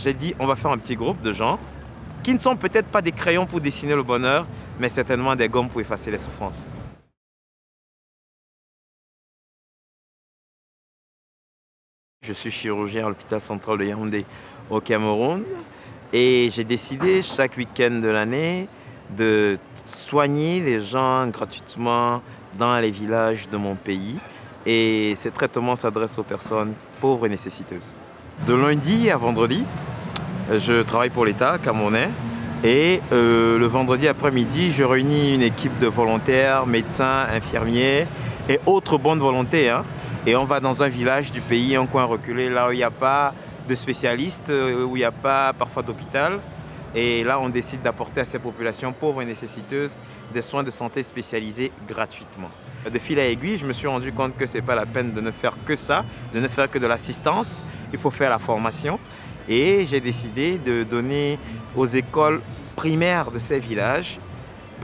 J'ai dit, on va faire un petit groupe de gens qui ne sont peut-être pas des crayons pour dessiner le bonheur, mais certainement des gommes pour effacer les souffrances. Je suis chirurgien à l'hôpital central de Yaoundé au Cameroun et j'ai décidé chaque week-end de l'année de soigner les gens gratuitement dans les villages de mon pays et ces traitements s'adressent aux personnes pauvres et nécessiteuses. De lundi à vendredi, je travaille pour l'État camerounais et euh, le vendredi après-midi, je réunis une équipe de volontaires, médecins, infirmiers et autres bonnes volontés. Hein. et on va dans un village du pays, un coin reculé, là où il n'y a pas de spécialistes, euh, où il n'y a pas parfois d'hôpital. Et là, on décide d'apporter à ces populations pauvres et nécessiteuses des soins de santé spécialisés gratuitement. De fil à aiguille, je me suis rendu compte que ce n'est pas la peine de ne faire que ça, de ne faire que de l'assistance. Il faut faire la formation. Et j'ai décidé de donner aux écoles primaires de ces villages,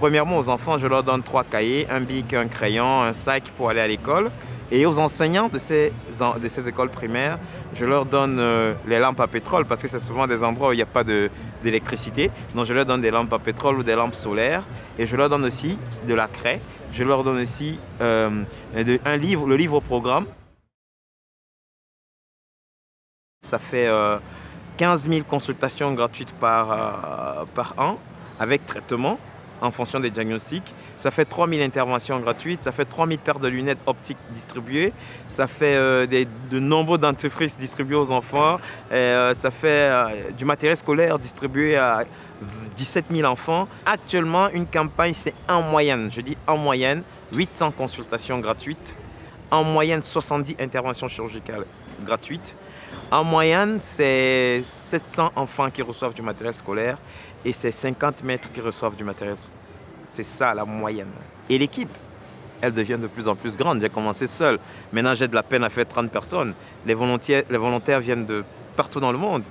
premièrement aux enfants, je leur donne trois cahiers, un bic, un crayon, un sac pour aller à l'école. Et aux enseignants de ces, écoles primaires, je leur donne euh, les lampes à pétrole parce que c'est souvent des endroits où il n'y a pas d'électricité. Donc je leur donne des lampes à pétrole ou des lampes solaires. Et je leur donne aussi de la craie. Je leur donne aussi euh, un livre, le livre au programme. Ça fait 15 euh, 000 consultations gratuites par an avec traitement en fonction des diagnostics. Ça fait 3000 interventions gratuites, ça fait 3000 paires de lunettes optiques distribuées, ça fait euh, de nombreux dentifrices distribués aux enfants, euh, ça fait euh, du matériel scolaire distribué à 17 000 enfants. Actuellement, une campagne, c'est en moyenne, je dis en moyenne, 800 consultations gratuites, en moyenne 70 interventions chirurgicales gratuites. En moyenne, c'est 700 enfants qui reçoivent du matériel scolaire et c'est 50 maîtres qui reçoivent du matériel. C'est ça la moyenne. Et l'équipe, elle devient de plus en plus grande. J'ai commencé seul. Maintenant, j'ai de la peine à faire 30 personnes. Les volontaires, viennent de partout dans le monde.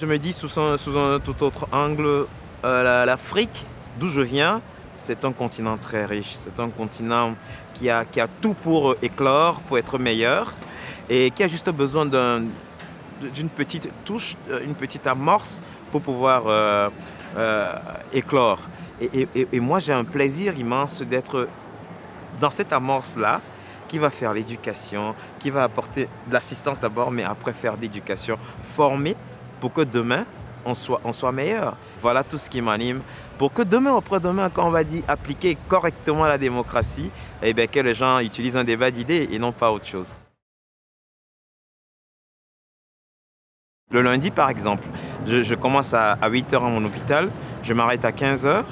Je me dis sous un, sous un tout autre angle, euh, l'Afrique, d'où je viens, c'est un continent très riche. C'est un continent qui a, tout pour éclore, pour être meilleur et qui a juste besoin d'une petite touche, euh, une petite amorce pour pouvoir euh, euh, éclore. Et, et moi, j'ai un plaisir immense d'être dans cette amorce-là qui va faire l'éducation, qui va apporter de l'assistance d'abord, mais après faire d'éducation, former pour que demain, on soit, on soit meilleur. Voilà tout ce qui m'anime. Pour que demain, après-demain, quand on va dire appliquer correctement la démocratie, eh bien, que les gens utilisent un débat d'idées et non pas autre chose. Le lundi, par exemple, je, commence à, 8h à mon hôpital, je m'arrête à 15h.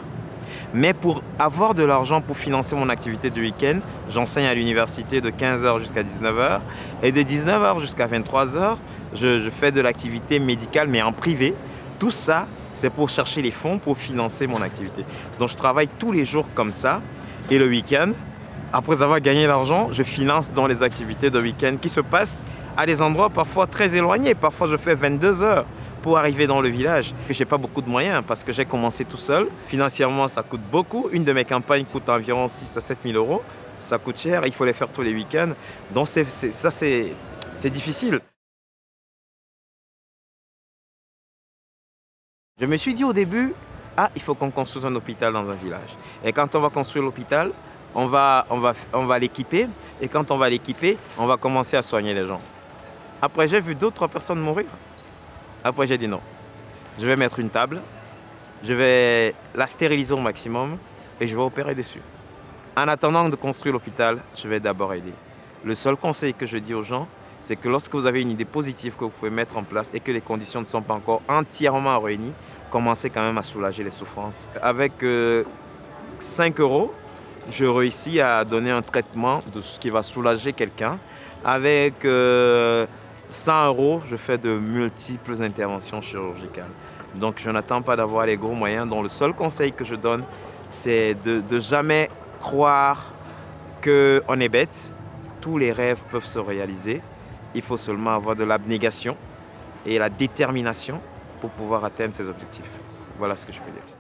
Mais pour avoir de l'argent pour financer mon activité du week-end, j'enseigne à l'université de 15h jusqu'à 19h. Et de 19h jusqu'à 23h, je fais de l'activité médicale, mais en privé. Tout ça, c'est pour chercher les fonds pour financer mon activité. Donc je travaille tous les jours comme ça. Et le week-end, après avoir gagné l'argent, je finance dans les activités de week-end qui se passent à des endroits parfois très éloignés. Parfois, je fais 22 heures pour arriver dans le village. Je n'ai pas beaucoup de moyens parce que j'ai commencé tout seul. Financièrement, ça coûte beaucoup. Une de mes campagnes coûte environ 6 à 7 000 euros. Ça coûte cher. Il faut les faire tous les week-ends. Donc, ça, c'est difficile. Je me suis dit au début, ah, il faut qu'on construise un hôpital dans un village. Et quand on va construire l'hôpital, on va, l'équiper. Et quand on va l'équiper, on va commencer à soigner les gens. Après, j'ai vu d'autres personnes mourir. Après, j'ai dit non. Je vais mettre une table, je vais la stériliser au maximum et je vais opérer dessus. En attendant de construire l'hôpital, je vais d'abord aider. Le seul conseil que je dis aux gens, c'est que lorsque vous avez une idée positive que vous pouvez mettre en place et que les conditions ne sont pas encore entièrement réunies, commencez quand même à soulager les souffrances. Avec 5 euh, euros, je réussis à donner un traitement de ce qui va soulager quelqu'un. Avec 100 euh, euros, je fais de multiples interventions chirurgicales. Donc je n'attends pas d'avoir les gros moyens. Donc le seul conseil que je donne, c'est de, de jamais croire qu'on est bête. Tous les rêves peuvent se réaliser. Il faut seulement avoir de l'abnégation et la détermination pour pouvoir atteindre ses objectifs. Voilà ce que je peux dire.